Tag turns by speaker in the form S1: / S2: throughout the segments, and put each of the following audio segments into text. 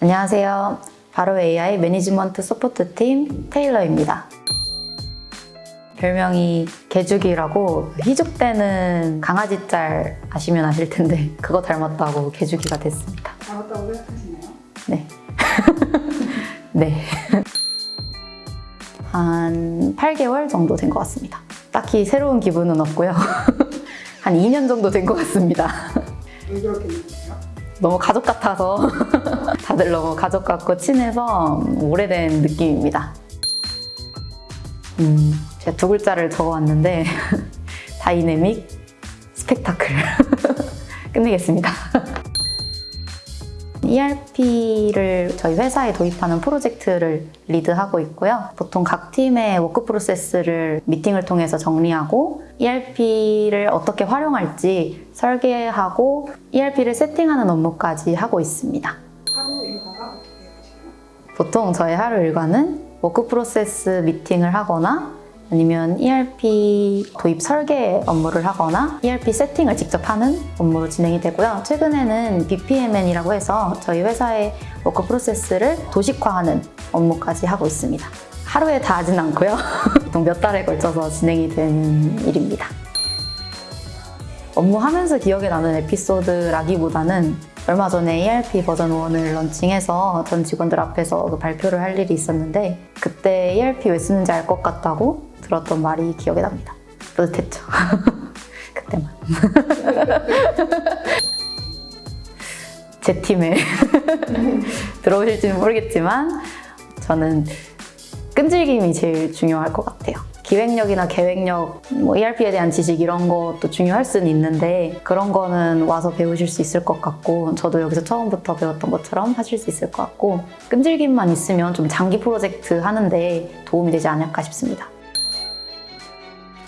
S1: 안녕하세요. 바로 AI Management Support 팀 테일러입니다. 별명이 개죽이라고 희죽대는 강아지 짤 아시면 아실 텐데 그거 닮았다고 개죽이가 됐습니다.
S2: 닮았다고 생각하시나요?
S1: 네. 네. 한 8개월 정도 된 것 같습니다. 딱히 새로운 기분은 없고요. 한 2년 정도 된 것 같습니다.
S2: 왜 그렇게 느끼세요?
S1: 너무 가족 같아서 너무 가족 같고 친해서 오래된 느낌입니다. 음, 제가 두 글자를 적어왔는데 다이내믹 스펙타클 끝내겠습니다. ERP를 저희 회사에 도입하는 프로젝트를 리드하고 있고요. 보통 각 팀의 work process를 미팅을 통해서 정리하고 ERP를 어떻게 활용할지 설계하고 ERP를 세팅하는 업무까지 하고 있습니다. 보통 저의 하루 일과는 work process 미팅을 하거나 아니면 ERP 도입 설계 업무를 하거나 ERP 세팅을 직접 하는 업무로 진행이 되고요. 최근에는 BPMN이라고 해서 저희 회사의 work process를 도식화하는 업무까지 하고 있습니다. 하루에 다 하진 않고요. 보통 몇 달에 걸쳐서 진행이 되는 일입니다. 업무하면서 기억에 나는 에피소드라기보다는 얼마 전에 ERP 버전 1을 런칭해서 전 직원들 앞에서 그 발표를 할 일이 있었는데 그때 ERP 왜 쓰는지 알 것 같다고 들었던 말이 기억에 납니다. 뿌듯했죠. 그때만. 제 팀에 들어오실지는 모르겠지만 저는 끈질김이 제일 중요할 것 같아요. 기획력이나 계획력, 뭐 ERP에 대한 지식 이런 것도 중요할 수는 있는데 그런 거는 와서 배우실 수 있을 것 같고 저도 여기서 처음부터 배웠던 것처럼 하실 수 있을 것 같고 끈질김만 있으면 좀 장기 프로젝트 하는데 도움이 되지 않을까 싶습니다.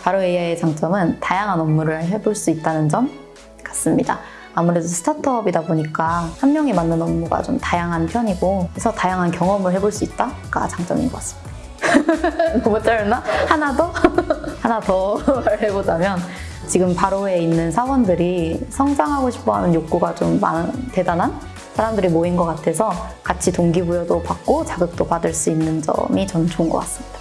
S1: 바로 AI의 장점은 다양한 업무를 해볼 수 있다는 점 같습니다. 아무래도 스타트업이다 보니까 한 명이 맡는 업무가 좀 다양한 편이고 그래서 다양한 경험을 해볼 수 있다가 장점인 것 같습니다. 너무 짧나? 하나 더? 하나 더 말해보자면 지금 바로에 있는 사원들이 성장하고 싶어하는 욕구가 좀 많은 대단한 사람들이 모인 것 같아서 같이 동기부여도 받고 자극도 받을 수 있는 점이 저는 좋은 것 같습니다.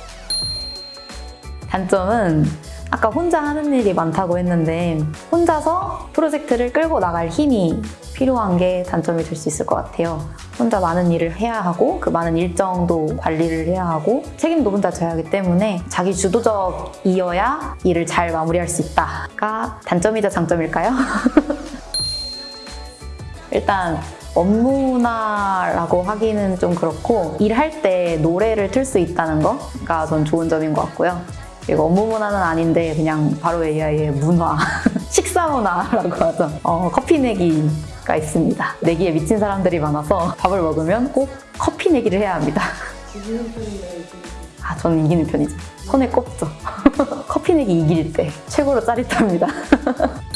S1: 단점은 아까 혼자 하는 일이 많다고 했는데 혼자서 프로젝트를 끌고 나갈 힘이 필요한 게 단점이 될 수 있을 것 같아요. 혼자 많은 일을 해야 하고 그 많은 일정도 관리를 해야 하고 책임도 혼자 져야 하기 때문에 자기 주도적이어야 일을 잘 마무리할 수 있다가 단점이자 장점일까요? 일단 업무나라고 하기는 좀 그렇고 일할 때 노래를 틀 수 있다는 거가 전 좋은 점인 것 같고요. 그리고 업무 문화는 아닌데 그냥 바로 AI의 문화, 식사 문화라고 하죠. 어, 커피 내기가 있습니다. 내기에 미친 사람들이 많아서 밥을 먹으면 꼭 커피 내기를 해야 합니다. 아, 저는 이기는 편이죠. 손에 꼽죠. 커피 내기 이길 때 최고로 짜릿합니다.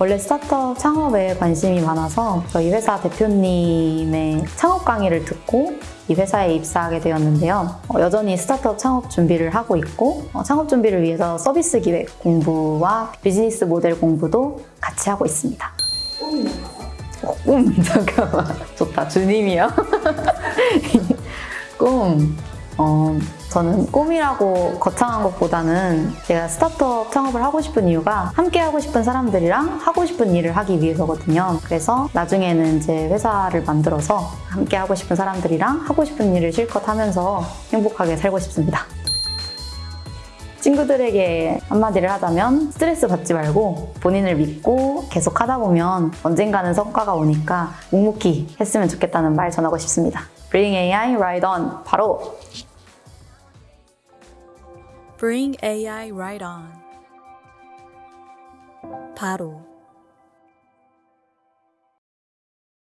S1: 원래 스타트업 창업에 관심이 많아서 저희 회사 대표님의 창업 강의를 듣고 이 회사에 입사하게 되었는데요. 어, 여전히 스타트업 창업 준비를 하고 있고 어, 창업 준비를 위해서 서비스 기획 공부와 비즈니스 모델 공부도 같이 하고 있습니다. 어, 꿈 잠깐만 좋다 주님이요. 꿈. 어, 저는 꿈이라고 거창한 것보다는 제가 스타트업 창업을 하고 싶은 이유가 함께 하고 싶은 사람들이랑 하고 싶은 일을 하기 위해서거든요. 그래서 나중에는 이제 회사를 만들어서 함께 하고 싶은 사람들이랑 하고 싶은 일을 실컷 하면서 행복하게 살고 싶습니다. 친구들에게 한마디를 하자면 스트레스 받지 말고 본인을 믿고 계속 하다 보면 언젠가는 성과가 오니까 묵묵히 했으면 좋겠다는 말 전하고 싶습니다. Bring AI Right On 바로
S3: Bring AI right on. 바로